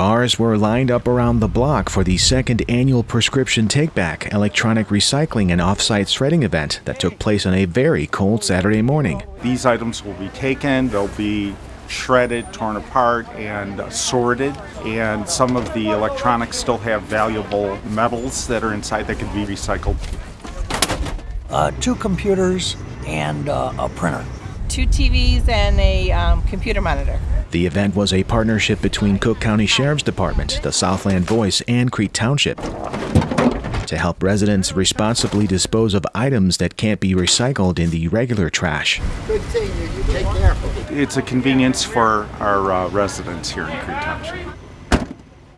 Cars were lined up around the block for the second annual Prescription Take Back electronic recycling and offsite shredding event that took place on a very cold Saturday morning. These items will be taken, they'll be shredded, torn apart, and sorted. And some of the electronics still have valuable metals that are inside that can be recycled. Uh, two computers and uh, a printer. Two TVs and a um, computer monitor. The event was a partnership between Cook County Sheriff's Department, the Southland Voice, and Crete Township to help residents responsibly dispose of items that can't be recycled in the regular trash. Good seeing you. You take care. It's a convenience for our uh, residents here in Crete Township.